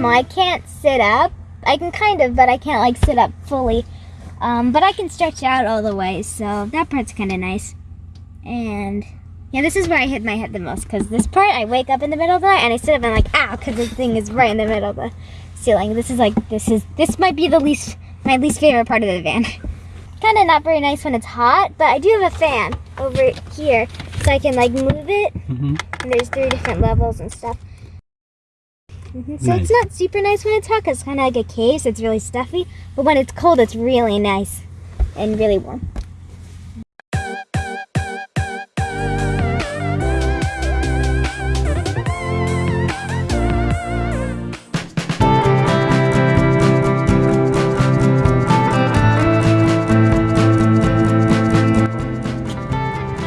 small. I can't sit up. I can kind of, but I can't like sit up fully. Um, but I can stretch out all the way, so that part's kind of nice. And yeah, this is where I hit my head the most because this part I wake up in the middle of the night and I sit up and like ow because the thing is right in the middle of the ceiling. This is like this is this might be the least my least favorite part of the van. kind of not very nice when it's hot, but I do have a fan over here so I can like move it. Mm -hmm. And there's three different levels and stuff. Mm -hmm. So Nice. it's not super nice when it's hot because it's kind of like a cave, so it's really stuffy. But when it's cold, it's really nice and really warm.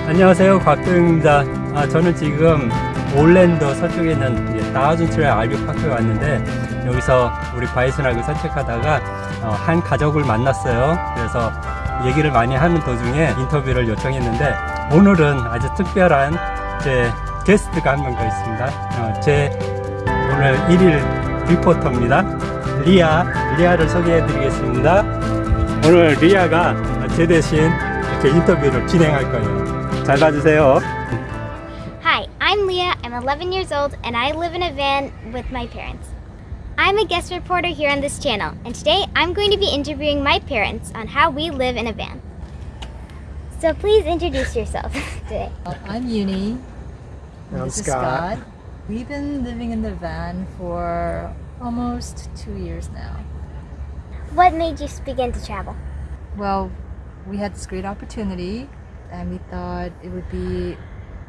안녕하세요 곽도영입니다 아, 저는 지금 올랜도 서쪽에 있는 이제 나우즌트레 RV 파크에 왔는데 여기서 우리 바이슨하고 산책하다가 어, 한 가족을 만났어요. 그래서 얘기를 많이 하는 도중에 인터뷰를 요청했는데 오늘은 아주 특별한 제 게스트가 한 명 더 있습니다. 어, 제 오늘 1일 리포터입니다. 리아 리아를 소개해 드리겠습니다. 오늘 리아가 제 대신 이렇게 인터뷰를 진행할 거예요. 잘 봐주세요 I'm Leah. I'm 11 years old and I live in a van with my parents. I'm a guest reporter here on this channel, and today I'm going to be interviewing my parents on how we live in a van. So please introduce yourself today. I'm Uni. And I'm this is Scott. Scott. We've been living in the van for almost two years now. What made you begin to travel? Well, we had this great opportunity and we thought it would be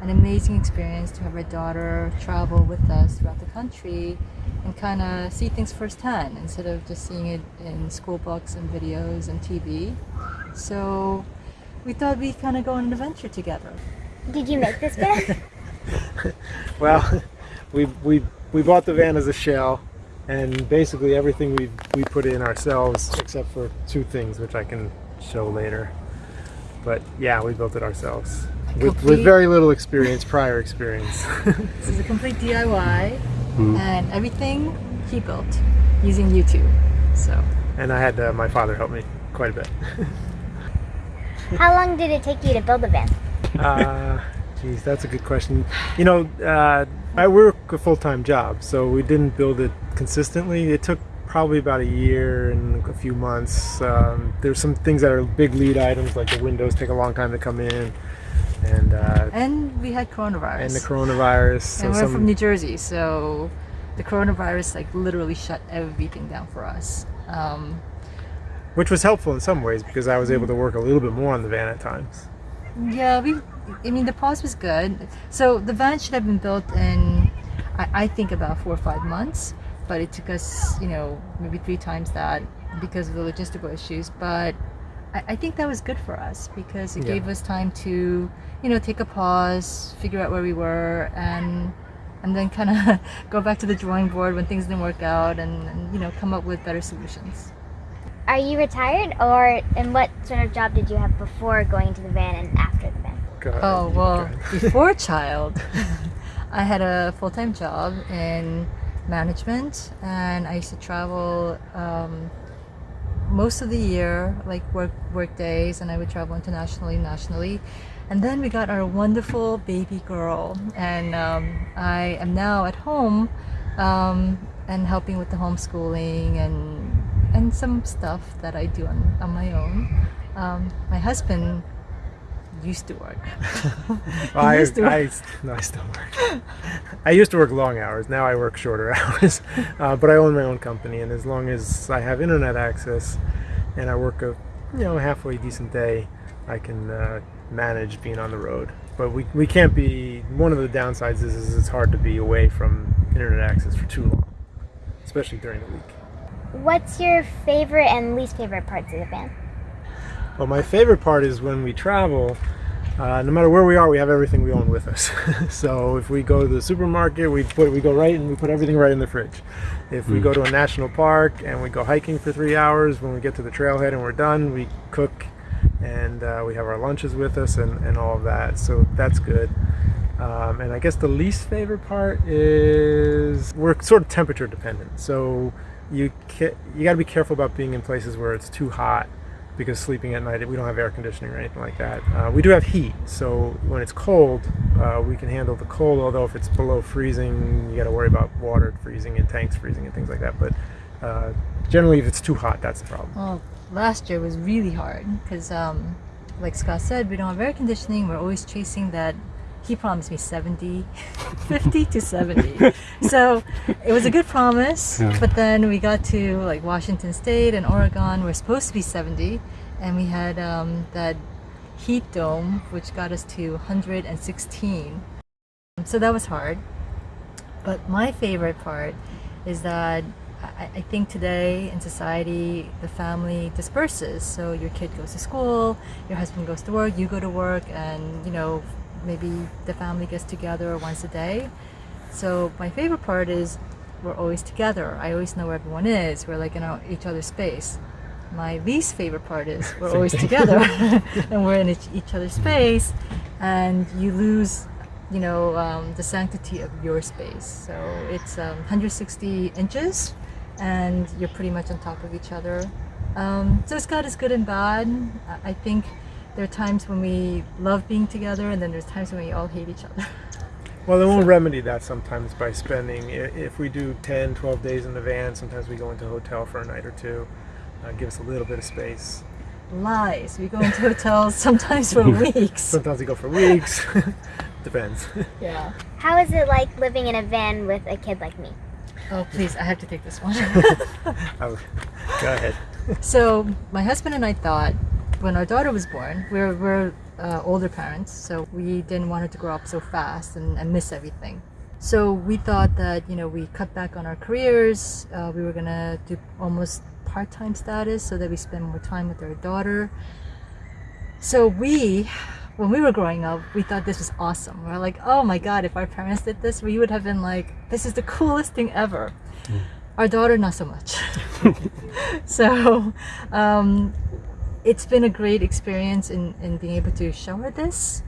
an amazing experience to have our daughter travel with us throughout the country and kind of see things firsthand instead of just seeing it in school books and videos and TV. So we thought we'd kind of go on an adventure together. Did you make this van? Well, we, we, we bought the van as a shell, and basically everything we, we put in ourselves, except for two things, which I can show later. But yeah, we built it ourselves. With, with very little experience, prior experience. This is a complete DIY Mm. and everything he built using YouTube. So and I had uh, my father help me quite a bit. How long did it take you to build the van? Uh, geez, that's a good question. You know, uh, I work a full-time job, so we didn't build it consistently. It took probably about a year and a few months. Um, there's some things that are big lead items, like the windows take a long time to come in, and uh, and we had coronavirus. and the coronavirus. So And we're some, from New Jersey, so the coronavirus like literally shut everything down for us. Um, which was helpful in some ways because I was able to work a little bit more on the van at times. yeah, we. I mean, the pause was good. So the van should have been built in, I, I think about four or five months, but it took us, you know, maybe three times that because of the logistical issues. But I, I think that was good for us because it Yeah. gave us time to, you know, take a pause, figure out where we were, and and then kind of go back to the drawing board when things didn't work out, and, and you know, come up with better solutions. Are you retired, or and what sort of job did you have before going to the van and after the van? Ahead, Oh well, before child, I had a full time job in management, and I used to travel um, most of the year, like work work days, and I would travel internationally, nationally. And then we got our wonderful baby girl, and um, I am now at home um, and helping with the homeschooling and and some stuff that I do on, on my own. Um, my husband used to work. Well, I, used to I, no, I still work. I used to work long hours. Now I work shorter hours. Uh, but I own my own company, and as long as I have internet access and I work a you know halfway decent day, I can uh, manage being on the road. But we, we can't be. One of the downsides is, is it's hard to be away from internet access for too long, especially during the week. What's your favorite and least favorite parts of the van? Well, my favorite part is when we travel. Uh, no matter where we are, we have everything we own with us. so if we go to the supermarket, we put we go right and we put everything right in the fridge. If we Mm. go to a national park and we go hiking for three hours, when we get to the trailhead and we're done, we cook and uh, we have our lunches with us and, and all of that. So that's good. Um, and I guess the least favorite part is we're sort of temperature dependent. So you you got to be careful about being in places where it's too hot because sleeping at night we don't have air conditioning or anything like that. Uh, we do have heat, so when it's cold, uh, we can handle the cold. Although if it's below freezing, you got to worry about water freezing and tanks freezing and things like that. But uh, generally, if it's too hot, that's the problem. Well, last year was really hard because, um, like Scott said, we don't have air conditioning. We're always chasing that. He promised me 70, 50 to 70. So it was a good promise. Yeah. But then we got to like Washington State and Oregon. We're supposed to be 70. And we had um, that heat dome, which got us to 116. So that was hard. But my favorite part is that I, I think today in society, the family disperses. So your kid goes to school, your husband goes to work, you go to work, and you know, maybe the family gets together once a day. So my favorite part is we're always together. I always know where everyone is. We're like in our, each other's space. My least favorite part is we're always together and we're in each, each other's space, and you lose you know um, the sanctity of your space so it's um, 160 inches and you're pretty much on top of each other um, so it's got its good and bad I- i think there are times when we love being together and then there's times when we all hate each other Well, then we'll remedy that sometimes by spending. If we do 10, 12 days in the van, sometimes we go into a hotel for a night or two. Uh, give us a little bit of space. lies we go into hotels sometimes for weeks Sometimes we go for weeks. Depends. yeah How is it like living in a van with a kid like me? oh please i have to take this one I would- go ahead. So my husband and I thought when our daughter was born, we're, we're uh, older parents, so we didn't want her to grow up so fast and, and miss everything. So we thought that you know we cut back on our careers. Uh, we were gonna do almost part-time status so that we spend more time with our daughter. So we, when we were growing up, we thought this was awesome. We are like, oh my god, if our parents did this, we would have been like, this is the coolest thing ever. Our daughter, not so much. so um, it's been a great experience in, in being able to show her this.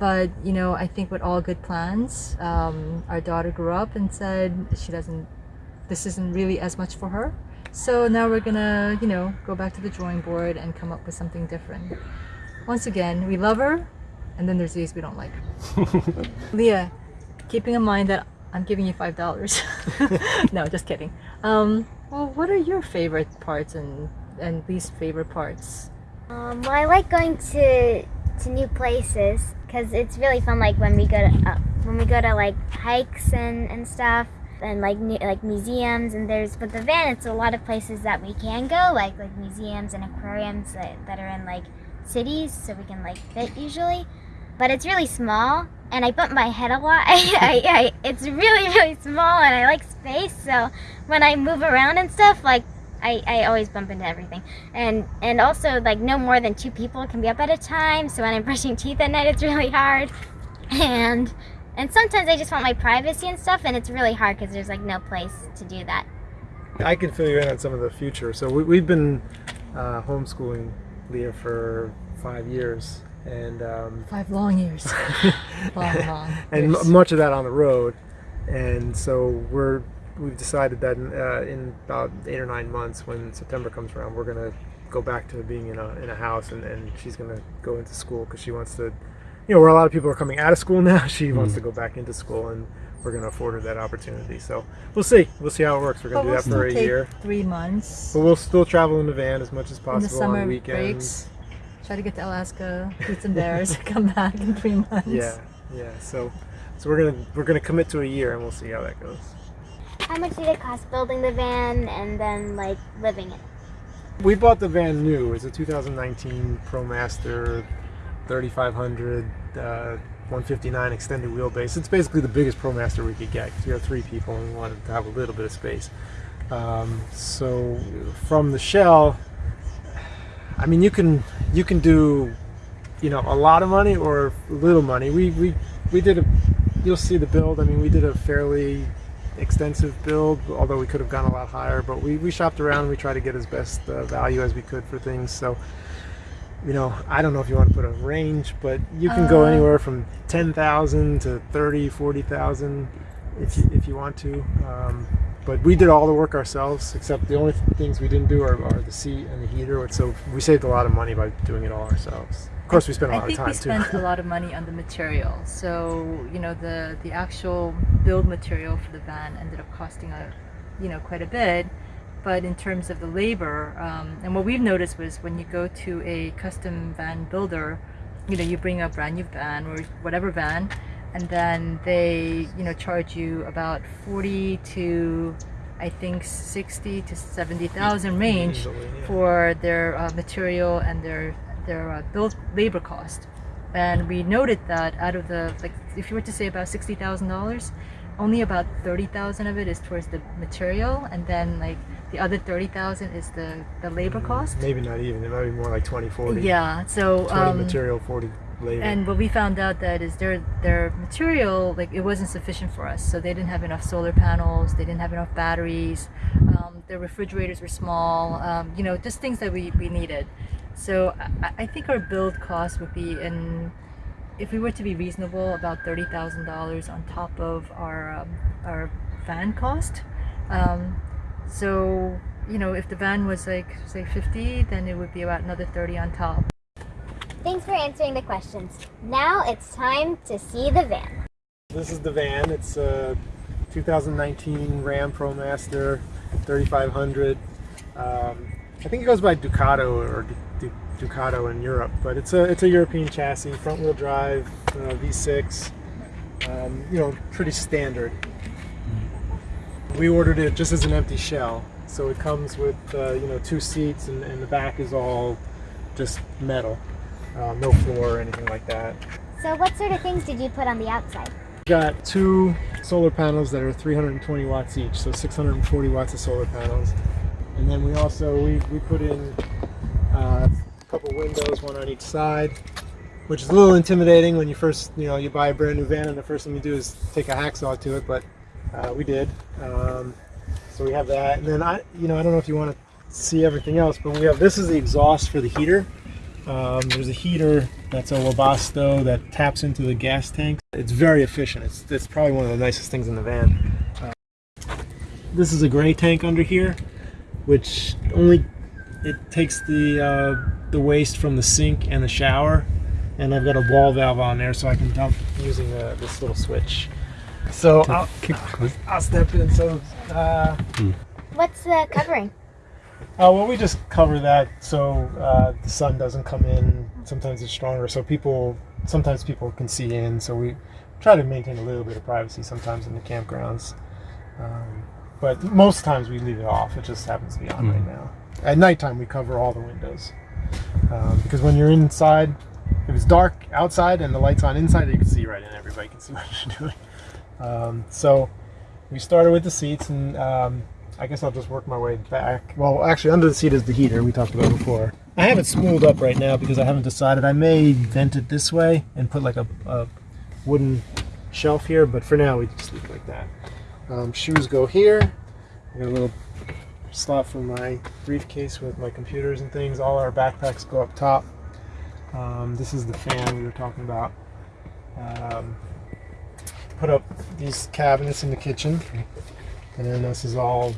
But you know i think with all good plans um, our daughter grew up and said she doesn't this isn't really as much for her. So now we're gonna you know go back to the drawing board and come up with something different. Once again we love her and then there's days we don't like. Her leah keeping in mind that i'm giving you five dollars. No just kidding. Um, well what are your favorite parts and and least favorite parts Um, well, I like going to to new places because it's really fun. Like when we go to uh, when we go to like hikes and, and stuff, and like new, like museums. And there's but the van, it's a lot of places that we can go, like like museums and aquariums that, that are in like cities, so we can like fit usually. But it's really small, and I bump my head a lot. I, I, I, it's really really small, and I like space. So when I move around and stuff, like I, I always bump into everything. And and also like no more than two people can be up at a time. So when I'm brushing teeth at night it's really hard. And and sometimes I just want my privacy and stuff and it's really hard because there's like no place to do that. I can fill you in on some of the future. So we, we've been uh, homeschooling Leah for five years, and um, five long years long long and years. much of that on the road. And so we're we've decided that in, uh, in about eight or nine months, when September comes around, we're gonna go back to being in a in a house, and, and she's gonna go into school because she wants to. You know, where a lot of people are coming out of school now, she wants to go back into school, and we're gonna afford her that opportunity. So we'll see. We'll see how it works. We're gonna we'll do that for a take year. three months But we'll still travel in the van as much as in possible the summer on weekends. breaks try to get to alaska eat some bears come back in three months Yeah, yeah. So, so we're gonna we're gonna commit to a year, and we'll see how that goes. How much did it cost building the van and then like living in it? We bought the van new. It's a 2019 ProMaster 3500 uh, 159 extended wheelbase. It's basically the biggest ProMaster we could get because we have three people and we wanted to have a little bit of space. Um, so from the shell, I mean, you can you can do you know a lot of money or little money. We we we did a. You'll see the build. I mean, we did a fairly extensive build, although we could have gone a lot higher. But we, we shopped around. We tried to get as best uh, value as we could for things. So you know, I don't know if you want to put a range, but you can go Uh, anywhere from 10,000 to 30, 40,000 if you, if you want to. Um, but we did all the work ourselves, except the only things we didn't do are, are the seat and the heater. So we saved a lot of money by doing it all ourselves. Of course, we spent a lot of time too. I think we spent a lot of money on the material. So you know the the actual build material for the van ended up costing a, you know, quite a bit. But in terms of the labor, um, and what we've noticed was when you go to a custom van builder, you know, you bring a brand new van or whatever van, and then they you know charge you about forty to, I think sixty to seventy thousand range Easily, yeah. for their uh, material and their their uh, build labor cost. And we noted that out of the like, if you were to say about sixty thousand dollars, only about thirty thousand of it is towards the material, and then like the other thirty thousand is the the labor cost. Maybe not even. It might be more like 20, 40. Yeah. So 20 um, material, 40 labor. and what we found out that is their their material like it wasn't sufficient for us. So they didn't have enough solar panels. They didn't have enough batteries. Um, their refrigerators were small. Um, you know, just things that we, we needed. So I, I think our build cost would be in if we were to be reasonable about thirty thousand dollars on top of our um, our van cost. Um, so you know, if the van was like say fifty, then it would be about another thirty on top. Thanks for answering the questions. Now it's time to see the van. This is the van. It's a 2019 Ram ProMaster 3500. Um, I think it goes by Ducato or Du- Du- Ducato in Europe, but it's a it's a European chassis, front wheel drive, uh, V6. Um, you know, pretty standard. We ordered it just as an empty shell, so it comes with uh, you know two seats and, and the back is all just metal, uh, no floor or anything like that. So what sort of things did you put on the outside? got two solar panels that are 320 watts each, so 640 watts of solar panels. And then we also we, we put in uh, couple windows, one on each side, which is a little intimidating when you first you know you buy a brand new van and the first thing you do is take a hacksaw to it, but uh, we did. Um, so we have that, and then I you know I don't know if you want to see everything else, but we have this is the exhaust for the heater. Um, there's a heater that's a Webasto that taps into the gas tank. It's very efficient. It's, it's probably one of the nicest things in the van. Uh, this is a gray tank under here, which only it takes the uh, the waste from the sink and the shower, and I've got a ball valve on there so I can dump using uh, this little switch. So I'll, keep. I'll step in. So uh, What's the covering? Oh well, we just cover that so uh, the sun doesn't come in. Sometimes it's stronger, so people sometimes people can see in. So we try to maintain a little bit of privacy sometimes in the campgrounds, um, but most times we leave it off. It just happens to be on right now. At nighttime, we cover all the windows um, because when you're inside, if it's dark outside and the lights on inside, you can see right in. Everybody can see what you're doing. Um, so we started with the seats and. Um, I guess I'll just work my way back. Well, actually, under the seat is the heater we talked about before. I have it spooled up right now because I haven't decided. I may vent it this way and put like a, a wooden shelf here, but for now we just leave it like that. Um, shoes go here. Got a little slot for my briefcase with my computers and things. All our backpacks go up top. Um, this is the fan we were talking about. Um, put up these cabinets in the kitchen. And then this is all,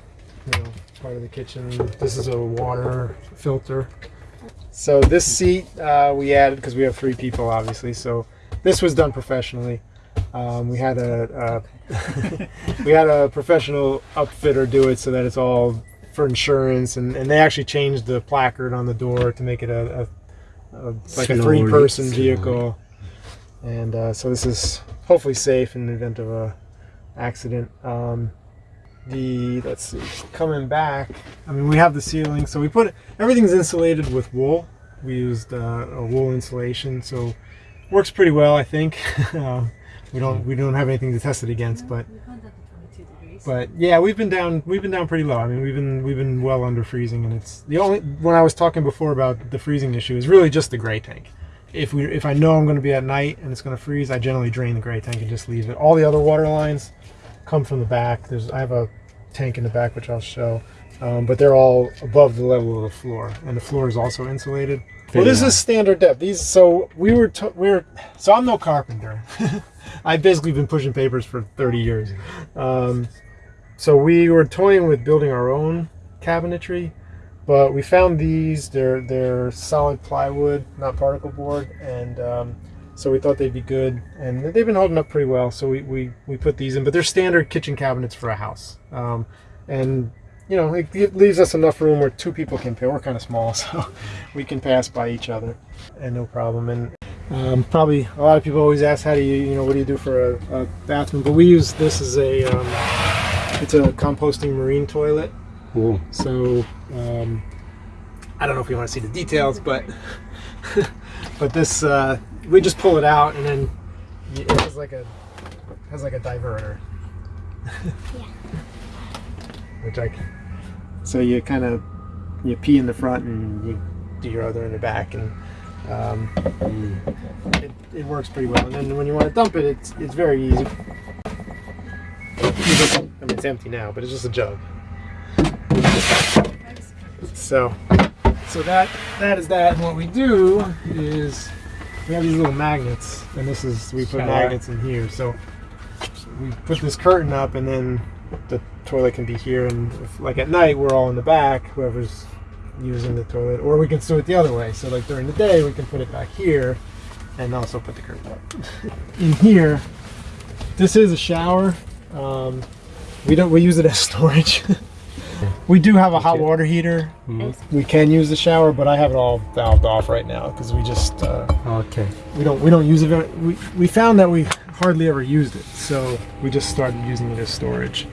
you know, part of the kitchen. This is a water filter. So this seat uh, we added because we have three people, obviously. So this was done professionally. Um, we had a, a we had a professional upfitter do it so that it's all for insurance, and, and they actually changed the placard on the door to make it a, a, a like a three-person vehicle. And uh, so this is hopefully safe in the event of a accident. Um, the let's see coming back i mean we have the ceiling so we put everything's insulated with wool we used uh, a wool insulation so works pretty well i think um, we don't we don't have anything to test it against but but yeah we've been down we've been down pretty low i mean we've been we've been well under freezing and it's the only when i was talking before about the freezing issue is really just the gray tank if we if i know i'm going to be at night and it's going to freeze i generally drain the gray tank and just leave it all the other water lines come from the back there's i have a tank in the back which i'll show um, but they're all above the level of the floor, and the floor is also insulated. Well, this is standard depth. These so we were to, we are so I'm no carpenter. I've basically been pushing papers for 30 years. Um, so we were toying with building our own cabinetry, but we found these. They're they're solid plywood, not particle board, and um, so we thought they'd be good. And they've been holding up pretty well. So we we, we put these in, but they're standard kitchen cabinets for a house. Um, and you know, it, it leaves us enough room where two people can fit. We're kind of small, so we can pass by each other and no problem. And um, probably a lot of people always ask, how do you, you know, what do you do for a, a bathroom? But we use this as a, um, it's a composting marine toilet. 오. So um, I don't know if you want to see the details, but but this uh, we just pull it out and then it has like a has like a diverter. Which I can. So you kind of you pee in the front and you do your other in the back and. Um, it, it works pretty well, and then when you want to dump it, it's it's very easy. You just- I mean, it's empty now, but it's just a jug. So, so that that is that. And what we do is we have these little magnets, and this is we put magnets in here. So we put this curtain up, and then the toilet can be here. And if, like at night, we're all in the back. Whoever's using the toilet, or we can do it the other way. So like during the day, we can put it back here, and also put the curtain up. in here, this is a shower. Um, we don't. We use it as storage. we do have a hot water heater. Mm-hmm. We can use the shower, but I have it all valved off right now because we just. Uh, okay. We don't. We don't use it. We we found that we hardly ever used it, so we just started using it as storage,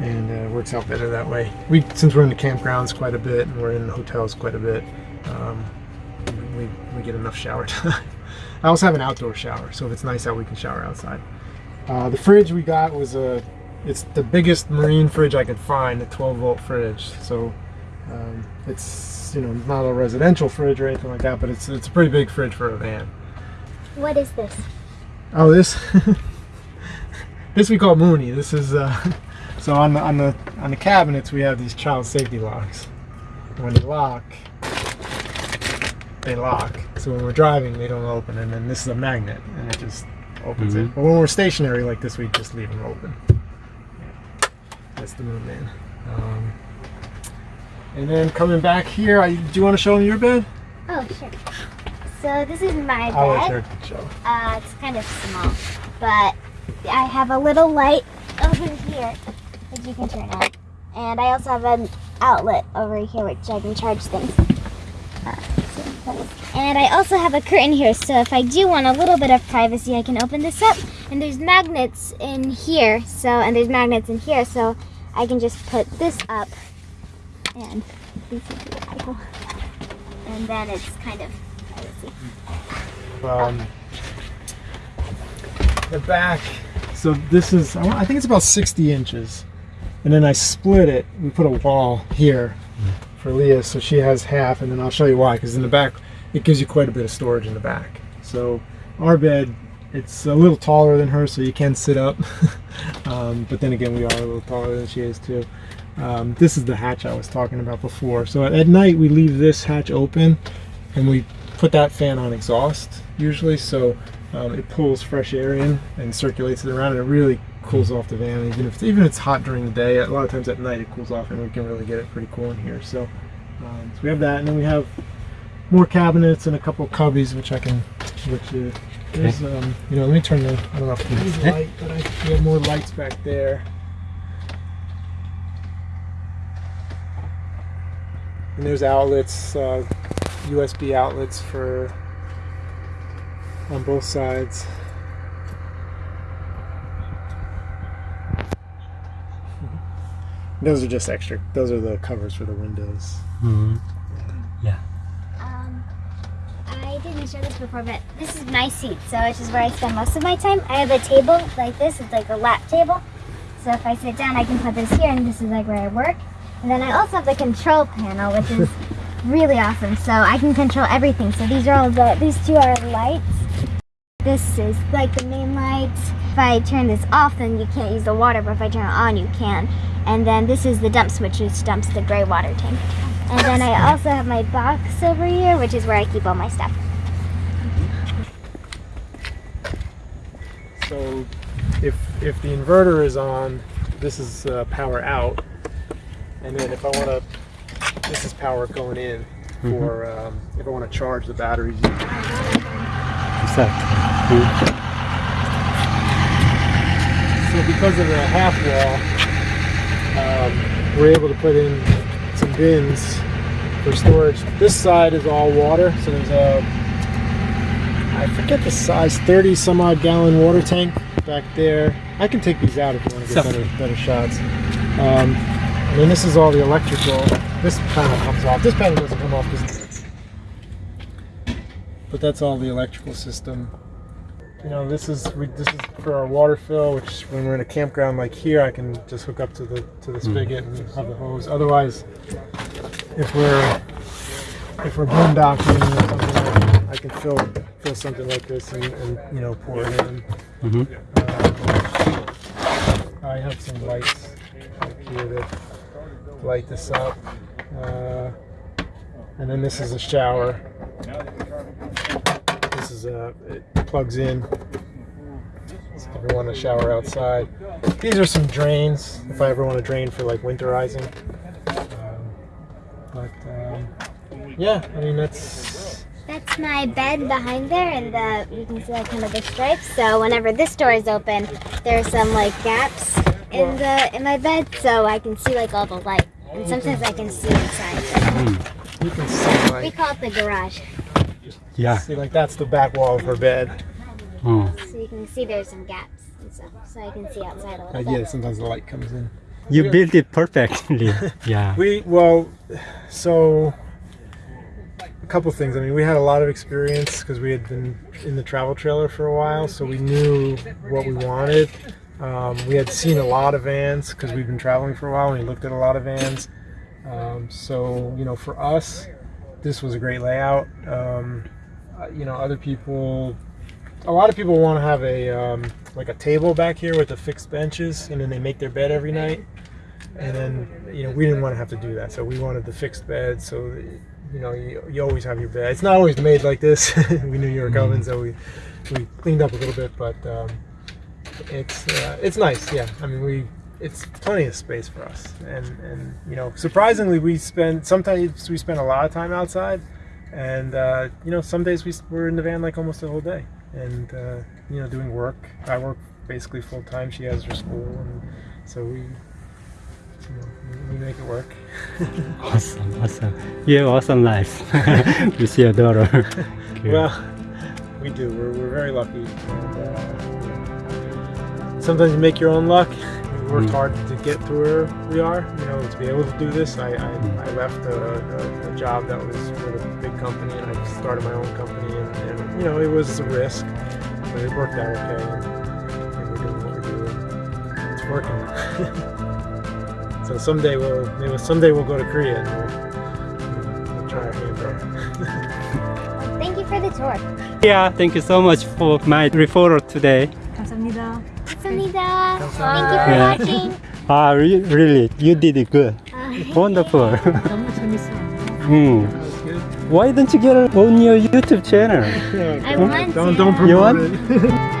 and it uh, works out better that way. We since we're in the campgrounds quite a bit and we're in hotels quite a bit, um, we we get enough shower time. I also have an outdoor shower, so if it's nice out, we can shower outside. Uh, the fridge we got was a it's the biggest marine fridge I could find, a 12 volt fridge. So um, it's you know not a residential fridge or anything like that, but it's it's a pretty big fridge for a van. What is this? Oh, this this we call Mooney. This is uh, so on the on the on the cabinets we have these child safety locks. When they lock, they lock. So when we're driving, they don't open, and then this is a magnet, and it just opens it. Mhm. But when we're stationary like this, we just leave them open. That's the Moon Man. Um, and then coming back here, I, do you want to show them your bed? Oh, sure. So this is my bed. I'll let bed. her show. Uh, it's kind of small, but I have a little light over here that you can turn on, and I also have an outlet over here which I can charge things. Uh, so- and I also have a curtain here, so if I do want a little bit of privacy, I can open this up. And there's magnets in here, so and there's magnets in here, so I can just put this up, and and then it's kind of um, the back. So this is, I I think it's about 60 inches. And then I split it. We put a wall here for Leah, so she has half, and then I'll show you why. Because in the back, it gives you quite a bit of storage in the back. So our bed, it's a little taller than her, so you can sit up. um, but then again, we are a little taller than she is too. Um, this is the hatch I was talking about before. So at night, we leave this hatch open, and we put that fan on exhaust usually so um, it pulls fresh air in and circulates it around and it really cools off the van even if even if it's hot during the day a lot of times at night it cools off and we can really get it pretty cool in here so, um, so we have that and then we have more cabinets and a couple cubbies which I can which uh, there's um, you know let me turn the I don't know if you can light but I, we have more lights back there and there's outlets uh, USB outlets for on both sides. Those are just extra. Those are the covers for the windows. 음. Um, I didn't show this before, but this is my seat, so which is where I spend most of my time. I have a table like this. It's like a lap table. So if I sit down, I can put this here, and this is like where I work. And then I also have the control panel, which is really awesome. So I can control everything. So these are all the these two are lights. this is like the main lights. If I turn this off, then you can't use the water, but if I turn it on, you can. And then this is the dump switch, which dumps the gray water tank. And then I also have my box over here, which is where I keep all my stuff. So if if the inverter is on, this is uh, power out, and then if I want to, this is power going in for um, if I want to charge the batteries. Exact. So because of the half wall, um, we're able to put in some bins for storage. This side is all water, so there's a I forget the size, 30 some odd gallon water tank back there. I can take these out if you want to get better, better shots. Um, and then this is all the electrical. This panel comes off. This panel doesn't come off because. But that's all the electrical system. You know, this is we, this is for our water fill. Which when we're in a campground like here, I can just hook up to the to the spigot and have the hose. Otherwise, if we're if we're boondocking or something, I can, fill fill something like this and, and you know pour it in. Mhm. Um, I have some lights up here that light this up, uh, and then this is a shower. This is a it plugs in. So if I want to shower outside, these are some drains. If I ever want to drain for like winterizing. Um, but um, yeah, I mean that's That's my bed behind there, and the you can see like kind of the stripes. So whenever this door is open, there's some like gaps in the in my bed, so I can see like all the light. And sometimes I can see inside. you can see We call it the garage, Yeah. see like that's the back wall of her bed. 어. so you can see there's some gaps and stuff, so I can see outside a little Uh, bit. yeah, sometimes the light comes in. You built it perfectly. Yeah. We well, so a couple things. I mean, we had a lot of experience because we had been in the travel trailer for a while, so we knew what we wanted. Um, we had seen a lot of vans because we've been traveling for a while, and we looked at a lot of vans. Um, so you know, for us, this was a great layout. Um, uh, you know, other people, a lot of people want to have a um, like a table back here with the fixed benches, and then they make their bed every night and then you know we didn't want to have to do that so we wanted the fixed bed so you know you, you always have your bed it's not always made like this. We knew you were coming so we we cleaned up a little bit but um, it's uh, it's nice yeah. I mean we it's plenty of space for us. And and you know surprisingly we spend sometimes we spend a lot of time outside and uh, you know some days we, we're in the van like almost the whole day. And uh, you know doing work. I work basically full time she has her school and so we we- make it work Awesome. Awesome. You have awesome life with your daughter. Good. well we do we're, we're very lucky and, uh, sometimes you make your own luck we worked Mm. hard to get to where we are you know to be able to do this i, I, I left a, a, a job that was with a big company and i started my own company and, and you know it was a risk but it worked out okay and, and we're doing what we're doing it's working so someday we'll maybe someday we'll go to korea and we'll, we'll try our hand there Thank you for the tour. yeah, thank you so much for my referral today. 감사합니다. 감사합니다. Thank Yeah. you for watching. Ah, re- really, you did it good. Uh, Wonderful. 너무 재밌어요. Hmm. Why don't you get it on your YouTube channel? I want don't to. don't You promote want? it